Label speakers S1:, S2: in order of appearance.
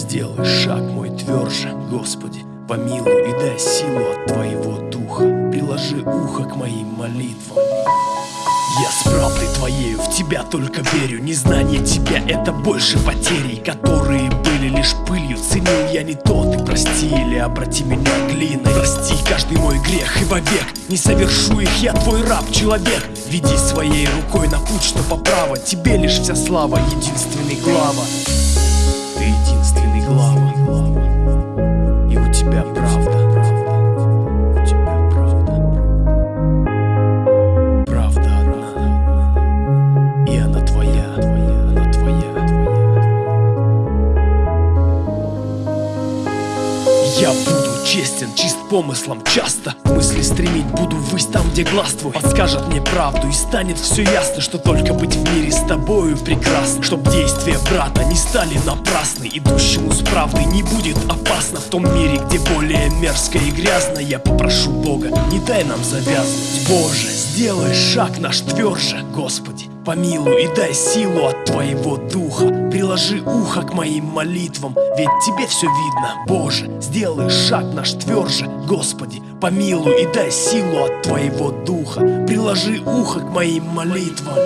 S1: Сделай шаг мой тверже, Господи, помилуй и дай силу от Твоего Духа. Приложи ухо к моим молитвам. Я с правдой твоею в тебя только верю. Незнание тебя это больше потерей Которые были лишь пылью. Ценил я не то, ты прости или обрати меня глиной. Прости каждый мой грех и вовек. Не совершу их, я твой раб, человек. Веди своей рукой на путь, что поправа Тебе лишь вся слава, единственный глава Я буду честен, чист помыслом часто Мысли стремить буду ввысь там, где глаз твой Подскажет мне правду и станет все ясно Что только быть в мире с тобою прекрасно Чтоб действия брата не стали напрасны. Идущему с правдой не будет опасно В том мире, где более мерзко и грязно Я попрошу Бога, не дай нам завязнуть. Боже, сделай шаг наш тверже, Господи Помилуй и дай силу от Твоего Духа. Приложи ухо к моим молитвам Ведь Тебе все видно, Боже Сделай шаг наш тверже, Господи Помилуй и дай силу от Твоего Духа. Приложи ухо к моим молитвам